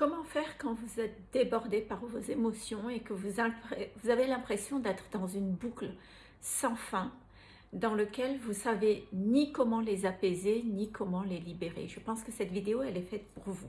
Comment faire quand vous êtes débordé par vos émotions et que vous, avez l'impression d'être dans une boucle sans fin dans lequel vous savez ni comment les apaiser ni comment les libérer? Je pense que cette vidéo elle est faite pour vous.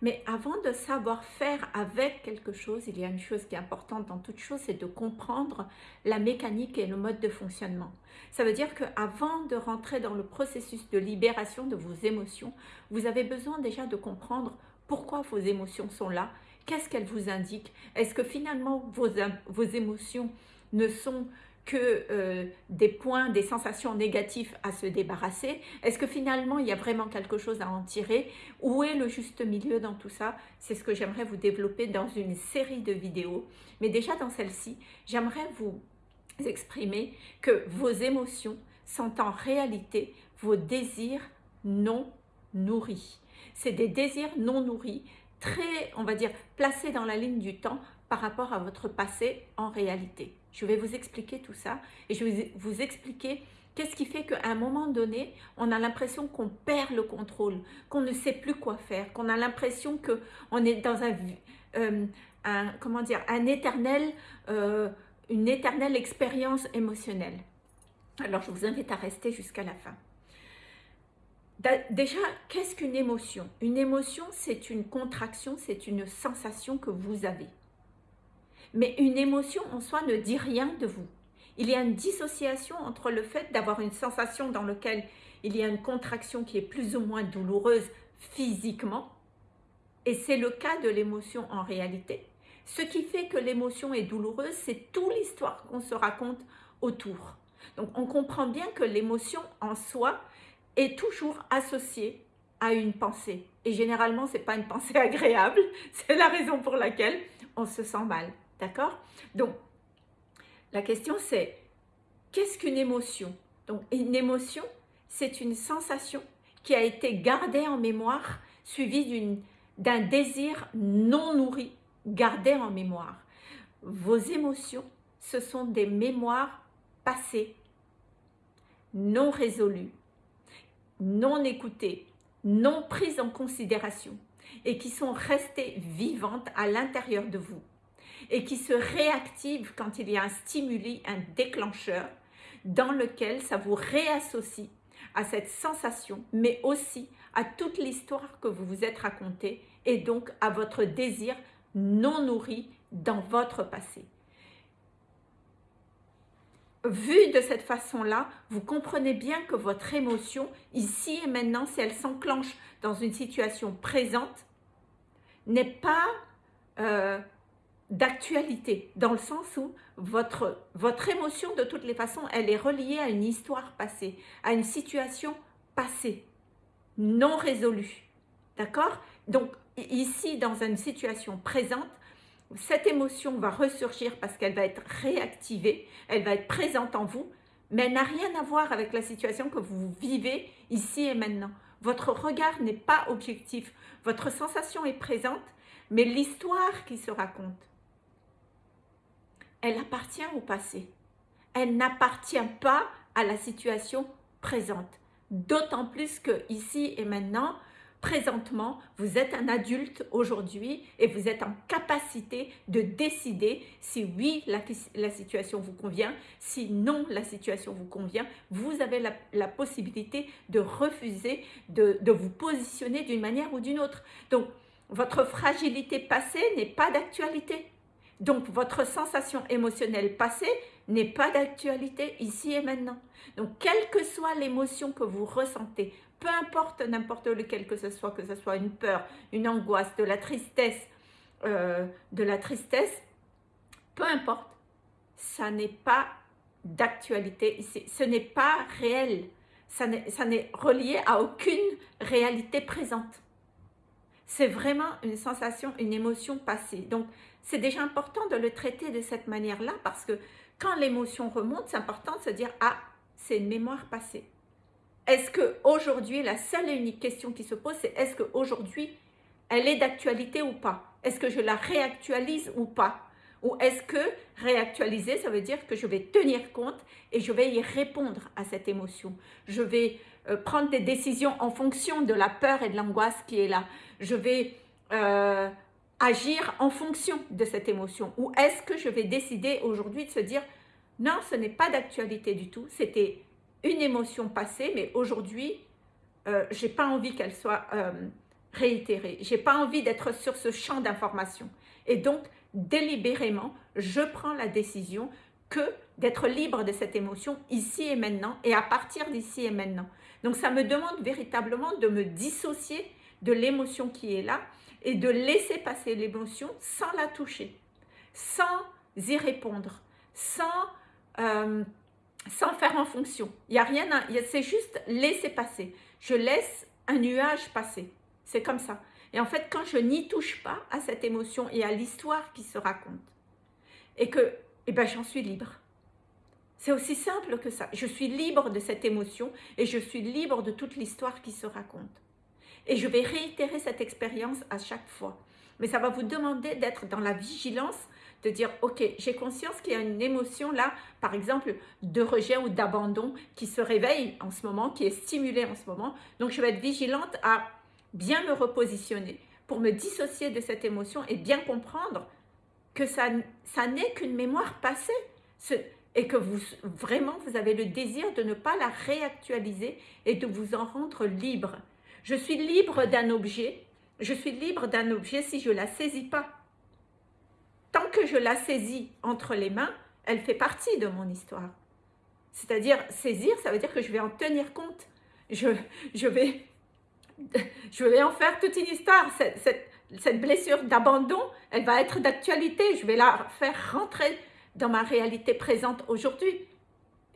Mais avant de savoir faire avec quelque chose, il y a une chose qui est importante dans toute chose, c'est de comprendre la mécanique et le mode de fonctionnement. Ça veut dire qu'avant de rentrer dans le processus de libération de vos émotions, vous avez besoin déjà de comprendre pourquoi vos émotions sont là, qu'est-ce qu'elles vous indiquent, est-ce que finalement vos, émotions ne sont que euh, des points, des sensations négatives à se débarrasser? Est-ce que finalement il y a vraiment quelque chose à en tirer? Où est le juste milieu dans tout ça? C'est ce que j'aimerais vous développer dans une série de vidéos. Mais déjà dans celle-ci, j'aimerais vous exprimer que vos émotions sont en réalité vos désirs non nourris c'est des désirs non nourris, très, on va dire, placés dans la ligne du temps par rapport à votre passé en réalité. Je vais vous expliquer tout ça et je vais vous expliquer qu'est-ce qui fait qu'à un moment donné, on a l'impression qu'on perd le contrôle, qu'on ne sait plus quoi faire, qu'on a l'impression qu'on est dans un, euh, comment dire, un euh, une éternelle expérience émotionnelle. Alors, je vous invite à rester jusqu'à la fin. Déjà, qu'est-ce qu'une émotion? Une émotion, c'est une contraction, c'est une sensation que vous avez. Mais une émotion en soi ne dit rien de vous. Il y a une dissociation entre le fait d'avoir une sensation dans laquelle il y a une contraction qui est plus ou moins douloureuse physiquement, et c'est le cas de l'émotion en réalité. Ce qui fait que l'émotion est douloureuse, c'est toute l'histoire qu'on se raconte autour. Donc on comprend bien que l'émotion en soi, est toujours associé à une pensée. Et généralement, ce n'est pas une pensée agréable. C'est la raison pour laquelle on se sent mal. D'accord? Donc, la question c'est, qu'est-ce qu'une émotion? Donc, une émotion, c'est une sensation qui a été gardée en mémoire, suivie d'un désir non nourri, gardé en mémoire. Vos émotions, ce sont des mémoires passées, non résolues, non écoutées, non prises en considération et qui sont restées vivantes à l'intérieur de vous et qui se réactivent quand il y a un stimuli, un déclencheur dans lequel ça vous réassocie à cette sensation, mais aussi à toute l'histoire que vous vous êtes racontée et donc à votre désir non nourri dans votre passé vu de cette façon-là, vous comprenez bien que votre émotion, ici et maintenant, si elle s'enclenche dans une situation présente, n'est pas euh, d'actualité, dans le sens où votre, votre émotion, de toutes les façons, elle est reliée à une histoire passée, à une situation passée, non résolue. D'accord? Donc, ici, dans une situation présente, cette émotion va ressurgir parce qu'elle va être réactivée, elle va être présente en vous, mais elle n'a rien à voir avec la situation que vous vivez ici et maintenant. Votre regard n'est pas objectif, votre sensation est présente, mais l'histoire qui se raconte, elle appartient au passé. Elle n'appartient pas à la situation présente. D'autant plus que ici et maintenant, présentement, vous êtes un adulte aujourd'hui et vous êtes en capacité de décider si oui, la, situation vous convient, si non, la situation vous convient. Vous avez la, possibilité de refuser, de, de vous positionner d'une manière ou d'une autre. Donc, votre fragilité passée n'est pas d'actualité. Donc, votre sensation émotionnelle passée n'est pas d'actualité ici et maintenant. Donc, quelle que soit l'émotion que vous ressentez, peu importe n'importe lequel que ce soit, que ce soit une peur, une angoisse, de la tristesse, euh, de la tristesse, peu importe, ça n'est pas d'actualité, ce n'est pas réel, ça n'est relié à aucune réalité présente. C'est vraiment une sensation, une émotion passée. Donc, c'est déjà important de le traiter de cette manière-là parce que quand l'émotion remonte, c'est important de se dire « Ah, c'est une mémoire passée ». Est-ce qu'aujourd'hui, la seule et unique question qui se pose, c'est est-ce qu'aujourd'hui, elle est d'actualité ou pas? Est-ce que je la réactualise ou pas? Ou est-ce que réactualiser, ça veut dire que je vais tenir compte et je vais y répondre à cette émotion? Je vais euh, prendre des décisions en fonction de la peur et de l'angoisse qui est là. Je vais euh, agir en fonction de cette émotion Ou est-ce que je vais décider aujourd'hui de se dire non, ce n'est pas d'actualité du tout, c'était une émotion passée, mais aujourd'hui, euh, je n'ai pas envie qu'elle soit euh, réitérée. Je n'ai pas envie d'être sur ce champ d'information. Et donc, délibérément, je prends la décision que d'être libre de cette émotion ici et maintenant et à partir d'ici et maintenant. Donc, ça me demande véritablement de me dissocier de l'émotion qui est là et de laisser passer l'émotion sans la toucher, sans y répondre, sans, euh, faire en fonction. Il n'y a rien, c'est juste laisser passer. Je laisse un nuage passer. C'est comme ça. Et en fait, quand je n'y touche pas à cette émotion et à l'histoire qui se raconte, et que eh ben, j'en suis libre. C'est aussi simple que ça. Je suis libre de cette émotion et je suis libre de toute l'histoire qui se raconte. Et je vais réitérer cette expérience à chaque fois. Mais ça va vous demander d'être dans la vigilance, de dire, ok, j'ai conscience qu'il y a une émotion là, par exemple, de rejet ou d'abandon qui se réveille en ce moment, qui est stimulée en ce moment. Donc, je vais être vigilante à bien me repositionner pour me dissocier de cette émotion et bien comprendre que ça, n'est qu'une mémoire passée et que vraiment vous avez le désir de ne pas la réactualiser et de vous en rendre libre. Je suis libre d'un objet, je suis libre d'un objet si je ne la saisis pas. Tant que je la saisis entre les mains, elle fait partie de mon histoire. C'est-à-dire, saisir, ça veut dire que je vais en tenir compte. Je, vais, je en faire toute une histoire. Cette blessure d'abandon, elle va être d'actualité. Je vais la faire rentrer dans ma réalité présente aujourd'hui.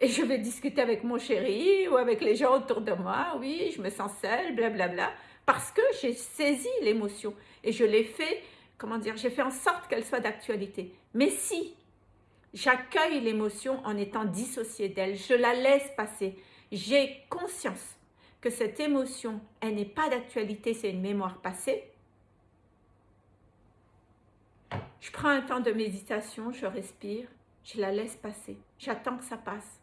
Et je vais discuter avec mon chéri ou avec les gens autour de moi. Oui, je me sens seule, blablabla. Parce que j'ai saisi l'émotion et je l'ai fait, comment dire, j'ai fait en sorte qu'elle soit d'actualité. Mais si j'accueille l'émotion en étant dissociée d'elle, je la laisse passer, j'ai conscience que cette émotion, elle n'est pas d'actualité, c'est une mémoire passée. Je prends un temps de méditation, je respire, je la laisse passer, j'attends que ça passe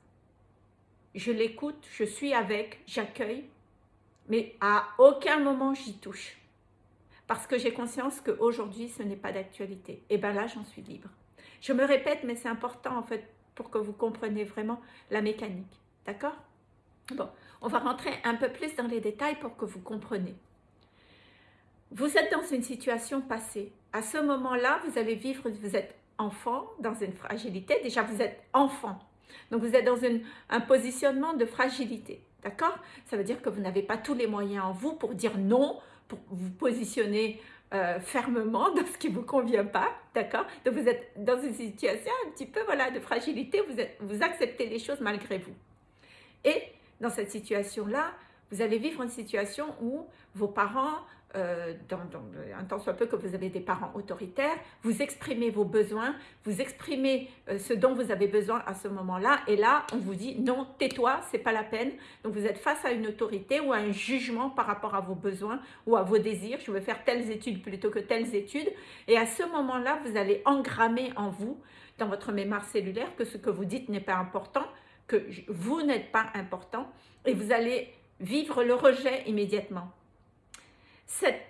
je l'écoute, je suis avec, j'accueille, mais à aucun moment j'y touche. Parce que j'ai conscience qu'aujourd'hui, ce n'est pas d'actualité. Et bien là, j'en suis libre. Je me répète, mais c'est important en fait pour que vous compreniez vraiment la mécanique. D'accord? Bon, on va rentrer un peu plus dans les détails pour que vous compreniez. Vous êtes dans une situation passée. À ce moment-là, vous allez vivre, vous êtes enfant, dans une fragilité. Déjà, vous êtes enfant. Donc, vous êtes dans un positionnement de fragilité. D'accord? Ça veut dire que vous n'avez pas tous les moyens en vous pour dire non, pour vous positionner euh, fermement dans ce qui ne vous convient pas. D'accord? Donc, vous êtes dans une situation un petit peu voilà, de fragilité. Vous, vous acceptez les choses malgré vous. Et dans cette situation-là, vous allez vivre une situation où vos parents euh, dans, un temps soit peu que vous avez des parents autoritaires, vous exprimez vos besoins, vous exprimez euh, ce dont vous avez besoin à ce moment-là, et là, on vous dit non, tais-toi, c'est pas la peine. Donc, vous êtes face à une autorité ou à un jugement par rapport à vos besoins ou à vos désirs. Je veux faire telles études plutôt que telles études. Et à ce moment-là, vous allez engrammer en vous, dans votre mémoire cellulaire, que ce que vous dites n'est pas important, que vous n'êtes pas important, et vous allez vivre le rejet immédiatement cette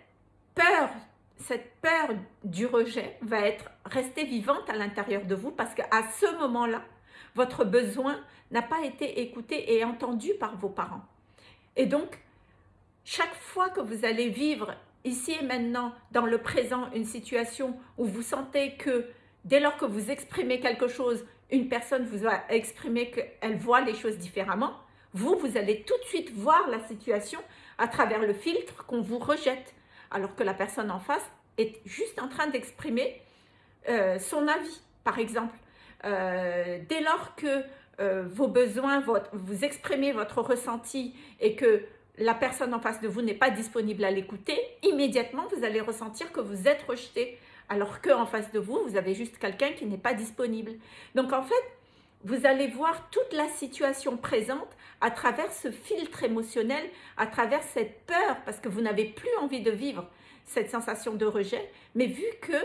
peur, cette peur du rejet va être restée vivante à l'intérieur de vous parce qu'à ce moment-là, votre besoin n'a pas été écouté et entendu par vos parents. Et donc, chaque fois que vous allez vivre ici et maintenant, dans le présent, une situation où vous sentez que dès lors que vous exprimez quelque chose, une personne vous a exprimé qu'elle voit les choses différemment, vous, vous allez tout de suite voir la situation à travers le filtre qu'on vous rejette, alors que la personne en face est juste en train d'exprimer euh, son avis, par exemple. Euh, dès lors que euh, vos besoins, vous exprimez votre ressenti et que la personne en face de vous n'est pas disponible à l'écouter, immédiatement vous allez ressentir que vous êtes rejeté, alors qu'en face de vous, vous avez juste quelqu'un qui n'est pas disponible. Donc en fait, vous allez voir toute la situation présente à travers ce filtre émotionnel, à travers cette peur, parce que vous n'avez plus envie de vivre cette sensation de rejet, mais vu que,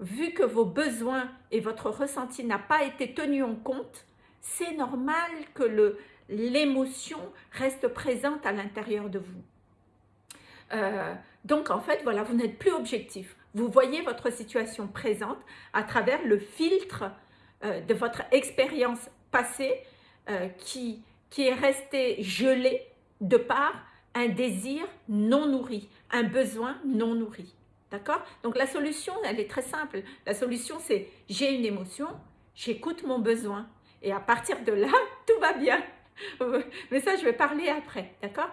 vu que vos besoins et votre ressenti n'a pas été tenu en compte, c'est normal que l'émotion reste présente à l'intérieur de vous. Euh, donc en fait, voilà, vous n'êtes plus objectif. Vous voyez votre situation présente à travers le filtre euh, de votre expérience passée euh, qui, qui est restée gelée de par un désir non nourri, un besoin non nourri. D'accord? Donc la solution, elle est très simple. La solution, c'est j'ai une émotion, j'écoute mon besoin. Et à partir de là, tout va bien. Mais ça, je vais parler après. D'accord?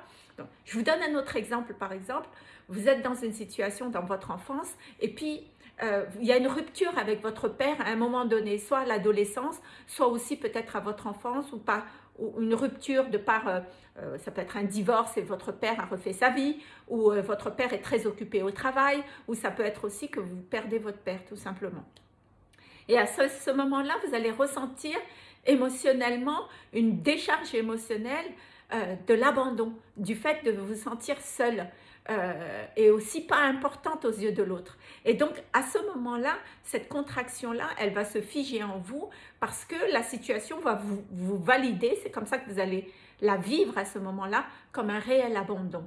Je vous donne un autre exemple, par exemple vous êtes dans une situation dans votre enfance et puis euh, il y a une rupture avec votre père à un moment donné, soit à l'adolescence, soit aussi peut-être à votre enfance ou pas, une rupture de par, euh, euh, ça peut être un divorce et votre père a refait sa vie, ou votre père est très occupé au travail, ou ça peut être aussi que vous perdez votre père tout simplement. Et à ce moment-là, vous allez ressentir émotionnellement une décharge émotionnelle de l'abandon, du fait de vous sentir seul, euh, est aussi pas importante aux yeux de l'autre. Et donc, à ce moment-là, cette contraction-là, elle va se figer en vous parce que la situation va vous valider. C'est comme ça que vous allez la vivre à ce moment-là comme un réel abandon.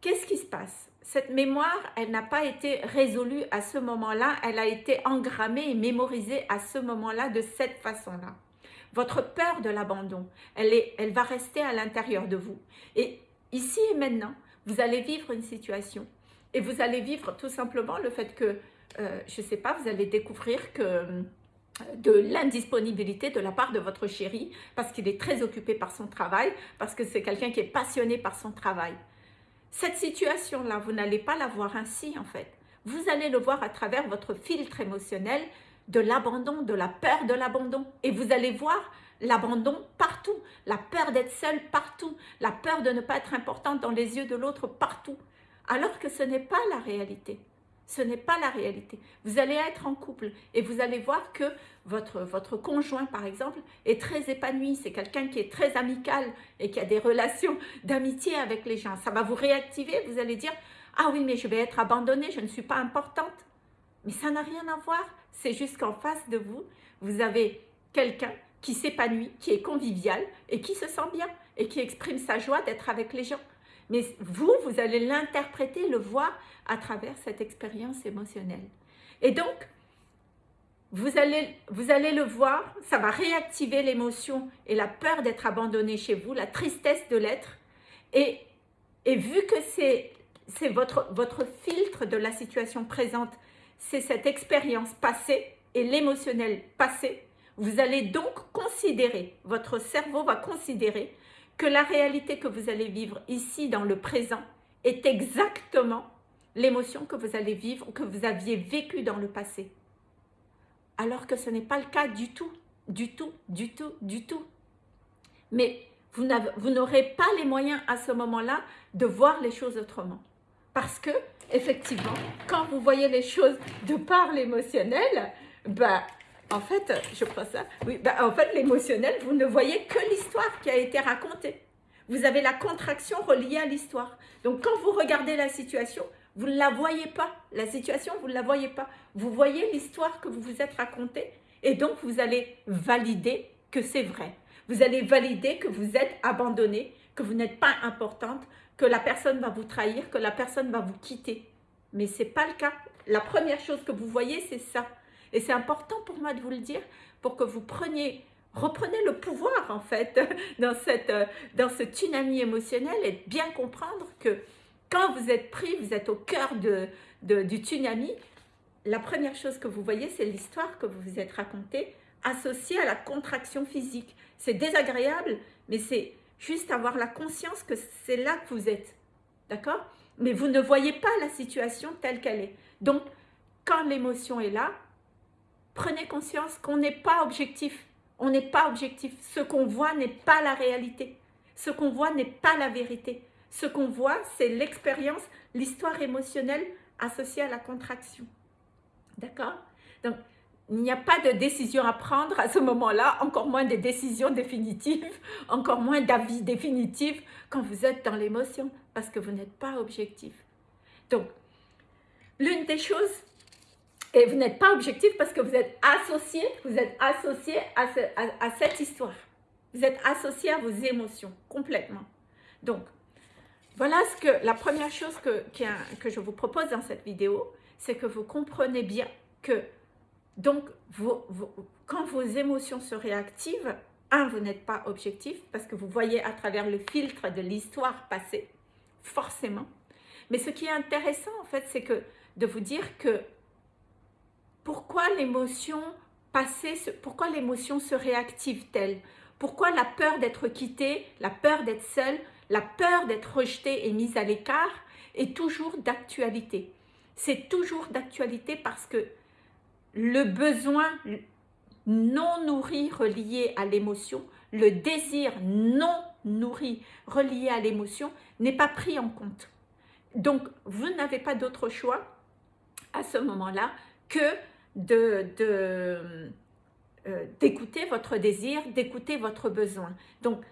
Qu'est-ce qui se passe? Cette mémoire, elle n'a pas été résolue à ce moment-là, elle a été engrammée et mémorisée à ce moment-là de cette façon-là. Votre peur de l'abandon, elle, elle va rester à l'intérieur de vous. Et ici et maintenant, vous allez vivre une situation et vous allez vivre tout simplement le fait que, euh, je ne sais pas, vous allez découvrir que euh, de l'indisponibilité de la part de votre chéri parce qu'il est très occupé par son travail, parce que c'est quelqu'un qui est passionné par son travail. Cette situation-là, vous n'allez pas la voir ainsi en fait. Vous allez le voir à travers votre filtre émotionnel de l'abandon, de la peur de l'abandon. Et vous allez voir l'abandon partout, la peur d'être seule partout, la peur de ne pas être importante dans les yeux de l'autre partout, alors que ce n'est pas la réalité. Ce n'est pas la réalité. Vous allez être en couple et vous allez voir que votre, votre conjoint, par exemple, est très épanoui. C'est quelqu'un qui est très amical et qui a des relations d'amitié avec les gens. Ça va vous réactiver. Vous allez dire, ah oui, mais je vais être abandonnée, je ne suis pas importante. Mais ça n'a rien à voir. C'est juste qu'en face de vous, vous avez quelqu'un qui s'épanouit, qui est convivial et qui se sent bien et qui exprime sa joie d'être avec les gens. Mais vous, vous allez l'interpréter, le voir à travers cette expérience émotionnelle. Et donc, vous allez, vous allez le voir, ça va réactiver l'émotion et la peur d'être abandonné chez vous, la tristesse de l'être. Et, vu que c'est votre, votre filtre de la situation présente, c'est cette expérience passée et l'émotionnel passé, vous allez donc considérer, votre cerveau va considérer que la réalité que vous allez vivre ici dans le présent est exactement l'émotion que vous allez vivre, que vous aviez vécue dans le passé. Alors que ce n'est pas le cas du tout, du tout, du tout, du tout. Mais vous n'aurez pas les moyens à ce moment-là de voir les choses autrement. Parce que, effectivement, quand vous voyez les choses de par l'émotionnel, ben, en fait, je crois ça. Oui, bah, en fait, l'émotionnel, vous ne voyez que l'histoire qui a été racontée. Vous avez la contraction reliée à l'histoire. Donc, quand vous regardez la situation, vous ne la voyez pas. La situation, vous ne la voyez pas. Vous voyez l'histoire que vous vous êtes racontée. Et donc, vous allez valider que c'est vrai. Vous allez valider que vous êtes abandonné, que vous n'êtes pas importante, que la personne va vous trahir, que la personne va vous quitter. Mais ce n'est pas le cas. La première chose que vous voyez, c'est ça. Et c'est important pour moi de vous le dire pour que vous preniez, reprenez le pouvoir en fait dans, cette, dans ce tsunami émotionnel et bien comprendre que quand vous êtes pris, vous êtes au cœur de, du tsunami, la première chose que vous voyez, c'est l'histoire que vous vous êtes racontée associée à la contraction physique. C'est désagréable, mais c'est juste avoir la conscience que c'est là que vous êtes. D'accord? Mais vous ne voyez pas la situation telle qu'elle est. Donc, quand l'émotion est là, prenez conscience qu'on n'est pas objectif. On n'est pas objectif. Ce qu'on voit n'est pas la réalité. Ce qu'on voit n'est pas la vérité. Ce qu'on voit, c'est l'expérience, l'histoire émotionnelle associée à la contraction. D'accord? Donc, il n'y a pas de décision à prendre à ce moment-là, encore moins des décisions définitives, encore moins d'avis définitifs quand vous êtes dans l'émotion, parce que vous n'êtes pas objectif. Donc, l'une des choses et vous n'êtes pas objectif parce que vous êtes associé, vous êtes associé à, cette histoire. Vous êtes associé à vos émotions, complètement. Donc, voilà ce que la première chose que, que je vous propose dans cette vidéo, c'est que vous comprenez bien que donc quand vos émotions se réactivent, un, vous n'êtes pas objectif parce que vous voyez à travers le filtre de l'histoire passée, forcément. Mais ce qui est intéressant en fait, c'est que de vous dire que pourquoi l'émotion passée, pourquoi l'émotion se réactive-t-elle? Pourquoi la peur d'être quitté, la peur d'être seule, la peur d'être rejeté et mise à l'écart est toujours d'actualité? C'est toujours d'actualité parce que le besoin non nourri relié à l'émotion, le désir non nourri relié à l'émotion n'est pas pris en compte. Donc, vous n'avez pas d'autre choix à ce moment-là que euh, d'écouter de, votre désir, d'écouter votre besoin. Donc,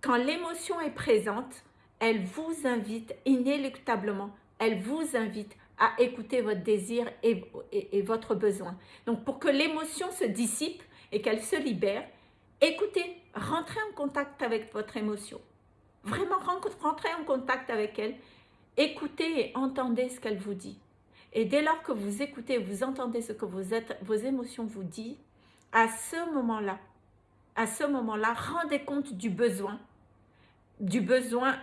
quand l'émotion est présente, elle vous invite inéluctablement, elle vous invite à écouter votre désir et, votre besoin. Donc, pour que l'émotion se dissipe et qu'elle se libère, écoutez, rentrez en contact avec votre émotion. Vraiment, rentrez en contact avec elle. Écoutez et entendez ce qu'elle vous dit. Et dès lors que vous écoutez, vous entendez ce que vos émotions vous disent, à ce moment-là, à ce moment-là, rendez compte du besoin, du besoin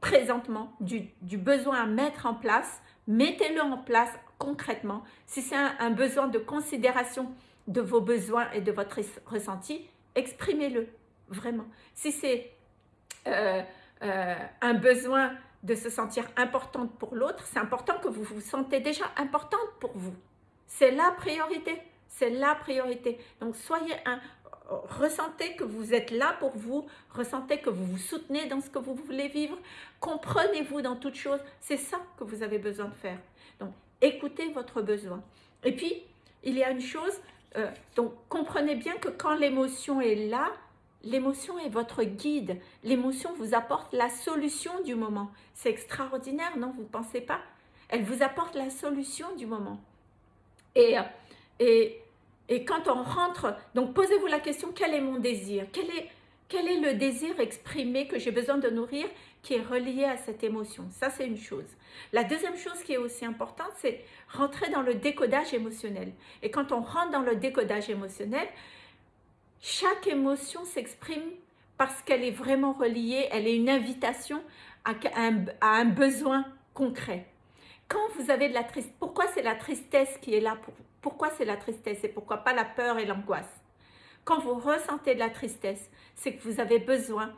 présentement, du, besoin à mettre en place, mettez-le en place concrètement. Si c'est un, besoin de considération de vos besoins et de votre ressenti, exprimez-le, vraiment. Si c'est euh, euh, un besoin de se sentir importante pour l'autre, c'est important que vous vous sentez déjà importante pour vous. C'est la priorité, c'est la priorité. Donc soyez un, ressentez que vous êtes là pour vous, ressentez que vous vous soutenez dans ce que vous voulez vivre, comprenez-vous dans toute chose, c'est ça que vous avez besoin de faire. Donc écoutez votre besoin. Et puis, il y a une chose, euh, donc comprenez bien que quand l'émotion est là, L'émotion est votre guide. L'émotion vous apporte la solution du moment. C'est extraordinaire, non Vous ne pensez pas? Elle vous apporte la solution du moment. Et, et, et quand on rentre, donc posez-vous la question, quel est mon désir? Quel est, le désir exprimé que j'ai besoin de nourrir qui est relié à cette émotion? Ça, c'est une chose. La deuxième chose qui est aussi importante, c'est rentrer dans le décodage émotionnel. Et quand on rentre dans le décodage émotionnel, chaque émotion s'exprime parce qu'elle est vraiment reliée, elle est une invitation à un, besoin concret. Quand vous avez de la tristesse, pourquoi c'est la tristesse qui est là pour Pourquoi c'est la tristesse et pourquoi pas la peur et l'angoisse? Quand vous ressentez de la tristesse, c'est que vous avez besoin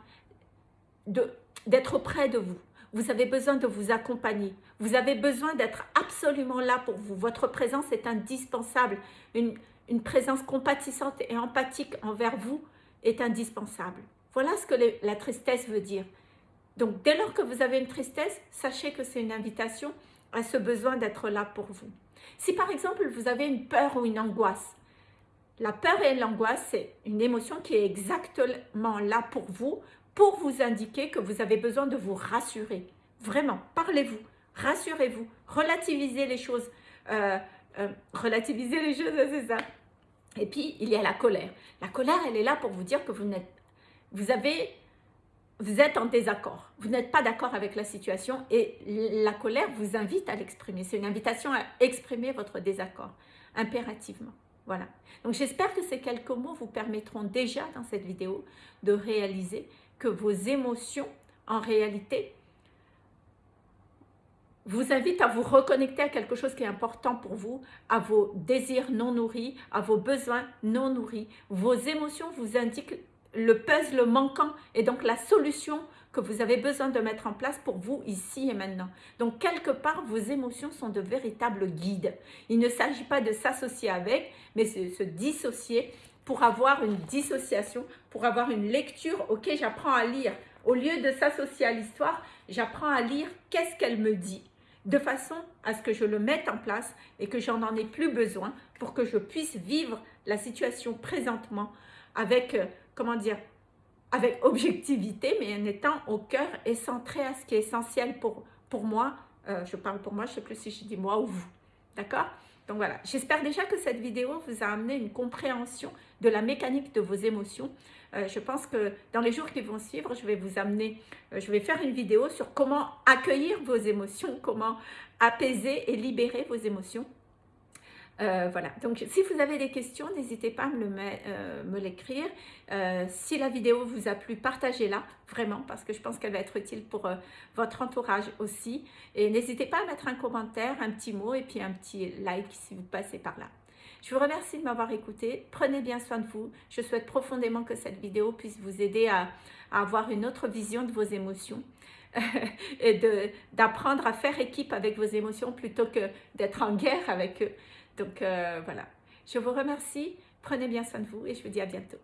d'être auprès de vous. Vous avez besoin de vous accompagner. Vous avez besoin d'être absolument là pour vous. Votre présence est indispensable. Une, une présence compatissante et empathique envers vous est indispensable. Voilà ce que la tristesse veut dire. Donc, dès lors que vous avez une tristesse, sachez que c'est une invitation ce besoin d'être là pour vous. Si par exemple, vous avez une peur ou une angoisse, la peur et l'angoisse, c'est une émotion qui est exactement là pour vous, pour vous indiquer que vous avez besoin de vous rassurer. Vraiment, parlez-vous, rassurez-vous, relativisez les choses. Euh, euh, relativisez les choses, c'est ça. Et puis, il y a la colère. La colère, elle est là pour vous dire que vous n'êtes, vous avez, vous êtes en désaccord. Vous n'êtes pas d'accord avec la situation et la colère vous invite à l'exprimer. C'est une invitation à exprimer votre désaccord, impérativement. Voilà. Donc, j'espère que ces quelques mots vous permettront déjà dans cette vidéo de réaliser que vos émotions, en réalité, vous invite à vous reconnecter à quelque chose qui est important pour vous, à vos désirs non nourris, à vos besoins non nourris. Vos émotions vous indiquent le puzzle manquant et donc la solution que vous avez besoin de mettre en place pour vous ici et maintenant. Donc, quelque part, vos émotions sont de véritables guides. Il ne s'agit pas de s'associer avec, mais de se dissocier pour avoir une dissociation, pour avoir une lecture. Ok, j'apprends à lire. Au lieu de s'associer à l'histoire, j'apprends à lire qu'est-ce qu'elle me dit de façon à ce que je le mette en place et que j'en en ai plus besoin pour que je puisse vivre la situation présentement avec, euh, comment dire, avec objectivité, mais en étant au cœur et centré à ce qui est essentiel pour, moi. Euh, je parle pour moi, je ne sais plus si je dis moi ou vous. D'accord? Donc voilà, j'espère déjà que cette vidéo vous a amené une compréhension de la mécanique de vos émotions. Euh, je pense que dans les jours qui vont suivre, je vais vous amener, euh, je vais faire une vidéo sur comment accueillir vos émotions, comment apaiser et libérer vos émotions. Euh, voilà, donc si vous avez des questions, n'hésitez pas à me, me l'écrire. si la vidéo vous a plu, partagez-la, vraiment, parce que je pense qu'elle va être utile pour votre entourage aussi. Et n'hésitez pas à mettre un commentaire, un petit mot et puis un petit like si vous passez par là. Je vous remercie de m'avoir écouté. Prenez bien soin de vous. Je souhaite profondément que cette vidéo puisse vous aider à, avoir une autre vision de vos émotions et d'apprendre à faire équipe avec vos émotions plutôt que d'être en guerre avec eux. Donc euh, voilà, je vous remercie. Prenez bien soin de vous et je vous dis à bientôt.